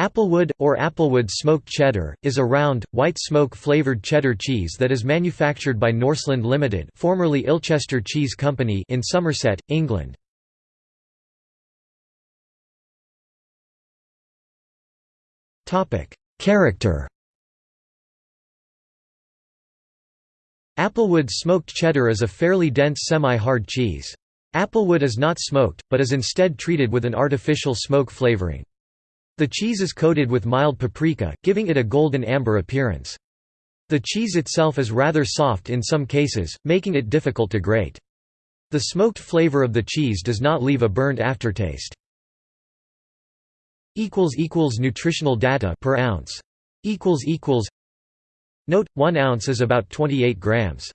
Applewood, or Applewood smoked cheddar, is a round, white smoke-flavored cheddar cheese that is manufactured by Norseland Limited formerly Ilchester Cheese Company in Somerset, England. Character Applewood smoked cheddar is a fairly dense semi-hard cheese. Applewood is not smoked, but is instead treated with an artificial smoke flavoring. The cheese is coated with mild paprika, giving it a golden amber appearance. The cheese itself is rather soft in some cases, making it difficult to grate. The smoked flavor of the cheese does not leave a burned aftertaste. Nutritional data per ounce. Note: 1 ounce is about 28 grams.